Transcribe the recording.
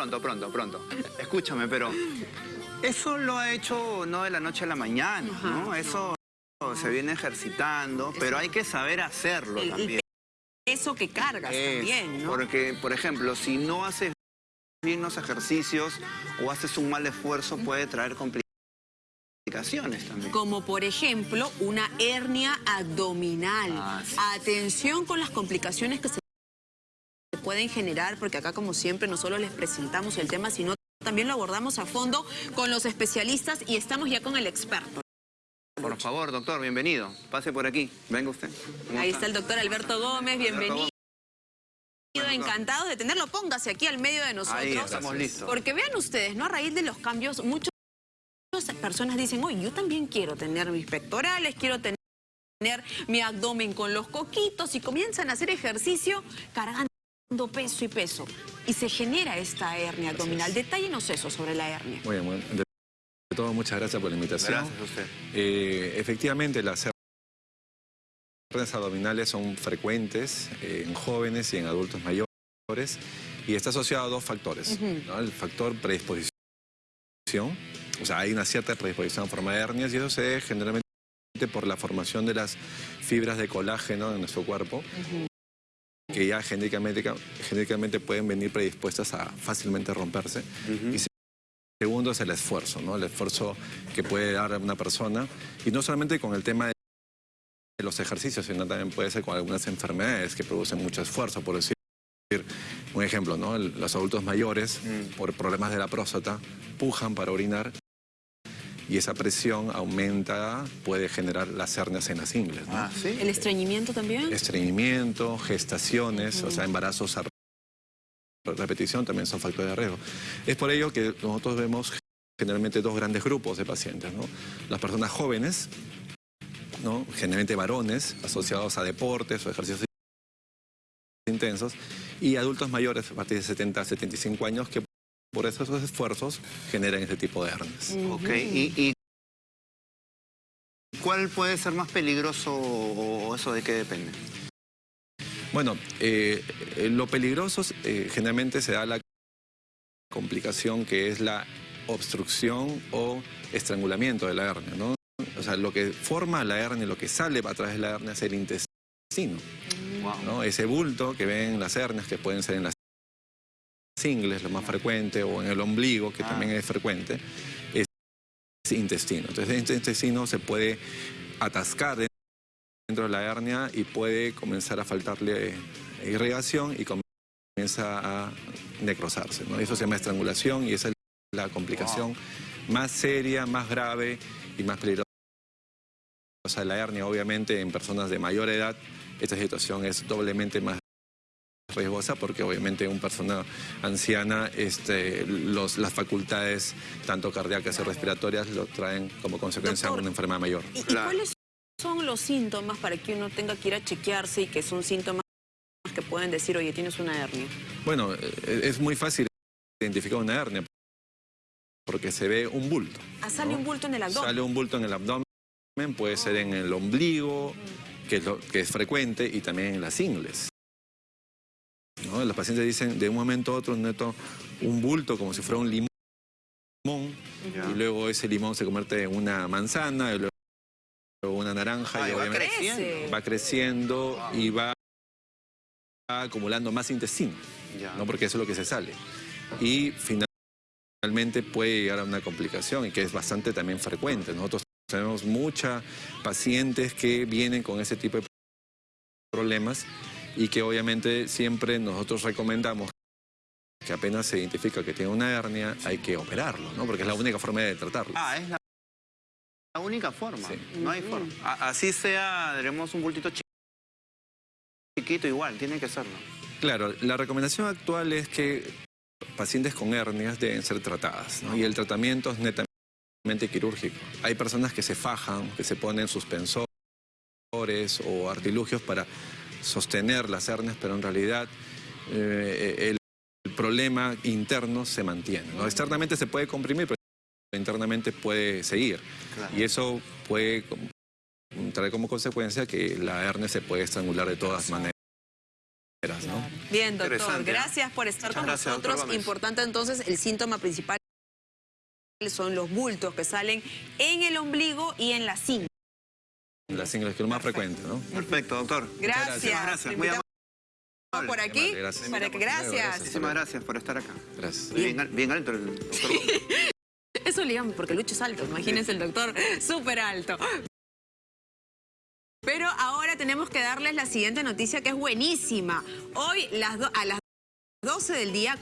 pronto, pronto, pronto. Escúchame, pero eso lo ha hecho no de la noche a la mañana, ¿no? Eso se viene ejercitando, pero hay que saber hacerlo también. peso que cargas Es, también, ¿no? Porque, por ejemplo, si no haces bien los ejercicios o haces un mal esfuerzo, puede traer complicaciones también. Como por ejemplo una hernia abdominal. Ah, sí. Atención con las complicaciones que se pueden generar, porque acá como siempre no solo les presentamos el tema, sino también lo abordamos a fondo con los especialistas y estamos ya con el experto. Por favor, doctor, bienvenido. Pase por aquí. Venga usted. ¿Cómo Ahí está el doctor Alberto Gómez, bienvenido. Encantados de tenerlo. Póngase aquí al medio de nosotros. Ahí estamos listos. Porque vean ustedes, ¿no? A raíz de los cambios, muchas personas dicen, oye, yo también quiero tener mis pectorales, quiero tener mi abdomen con los coquitos y comienzan a hacer ejercicio cargando peso y peso. Y se genera esta hernia abdominal. Detállenos eso sobre la hernia. Muy bien, bueno, de todo, muchas gracias por la invitación. Gracias a usted. Eh, efectivamente, las hernias abdominales son frecuentes eh, en jóvenes y en adultos mayores y está asociado a dos factores. ¿no? El factor predisposición, o sea, hay una cierta predisposición a formar hernias y eso se generalmente por la formación de las fibras de colágeno en nuestro cuerpo, que ya genéticamente, genéticamente pueden venir predispuestas a fácilmente romperse. Y Segundo es el esfuerzo, ¿no? El esfuerzo que puede dar una persona. Y no solamente con el tema de los ejercicios, sino también puede ser con algunas enfermedades que producen mucho esfuerzo. Por decir un ejemplo, ¿no? Los adultos mayores, Mm. por problemas de la próstata, pujan para orinar y esa presión aumenta, puede generar las hernias en las ingles. ¿no? Ah, ¿sí? ¿El estreñimiento también? Estreñimiento, gestaciones, o sea, embarazos a repetición también son factores de riesgo. Es por ello que nosotros vemos generalmente dos grandes grupos de pacientes, ¿no? Las personas jóvenes, ¿no? Generalmente varones asociados a deportes o ejercicios intensos y adultos mayores a partir de 70 a 75 años que por esos esfuerzos generan este tipo de hernias. Ok, ¿Y, y cuál puede ser más peligroso o eso de qué depende? Bueno, eh, eh, lo peligroso eh, generalmente se da la complicación que es la obstrucción o estrangulamiento de la hernia, ¿no? O sea, lo que forma la hernia, lo que sale a través de la hernia es el intestino, Wow. ¿no? Ese bulto que ven las hernias, que pueden ser en las ingles, lo más frecuente, o en el ombligo, que Ah. también es frecuente, es intestino. Entonces, este intestino se puede atascar dentro de la hernia y puede comenzar a faltarle irrigación y comienza a necrosarse. ¿no? Eso se llama estrangulación y esa es la complicación más seria, más grave y más peligrosa de la hernia. Obviamente en personas de mayor edad esta situación es doblemente más riesgosa porque obviamente una persona anciana este, los, las facultades tanto cardíacas y respiratorias lo traen como consecuencia Doctor, una enfermedad mayor. ¿Y, cuáles son los síntomas para que uno tenga que ir a chequearse y que son síntomas que pueden decir, oye, tienes una hernia? Bueno, eh, es muy fácil identificar una hernia porque se ve un bulto. Ah, sale ¿no? un bulto en el abdomen. Sale un bulto en el abdomen, puede ser en el ombligo, que es, lo- que es frecuente, y también en las ingles. ¿No? Los pacientes dicen de un momento a otro noto un bulto como si fuera un limón, y luego ese limón se convierte en una manzana, y luego una naranja, Ay, y va obviamente creciendo. va creciendo y va acumulando más intestino. Porque eso es lo que se sale. Y finalmente puede llegar a una complicación y que es bastante también frecuente. Nosotros tenemos muchas pacientes que vienen con ese tipo de problemas y que obviamente siempre nosotros recomendamos que apenas se identifica que tiene una hernia hay que operarlo, ¿no? porque es la única forma de tratarlo. Ah, es la, la única forma. Sí. No hay forma. A- así sea, tenemos un bultito chi- chiquito igual, tiene que serlo. Claro, la recomendación actual es que pacientes con hernias deben ser tratadas ¿no? y el tratamiento es netamente quirúrgico. Hay personas que se fajan, que se ponen suspensores o artilugios para sostener las hernias, pero en realidad eh, el, el problema interno se mantiene. ¿no? Externamente se puede comprimir, pero internamente puede seguir. Claro. Y eso puede traer como consecuencia que la hernia se puede estrangular de todas maneras. ¿no? Bien, doctor. ¿no? Gracias por estar Muchas con gracias, nosotros. Importante entonces, el síntoma principal son los bultos que salen en el ombligo y en la cinta. La single es que es lo más frecuente, ¿no? Perfecto, doctor. Gracias. Muchísimas gracias. Muy amable. por aquí. Vale, gracias. Para que, gracias. Gracias. Muchísimas gracias por estar acá. Gracias. Bien, al- bien alto el doctor. Eso le llaman porque Lucho es alto. Imagínense el doctor súper alto. Pero ahora tenemos que darles la siguiente noticia que es buenísima. Hoy las a las 12 del día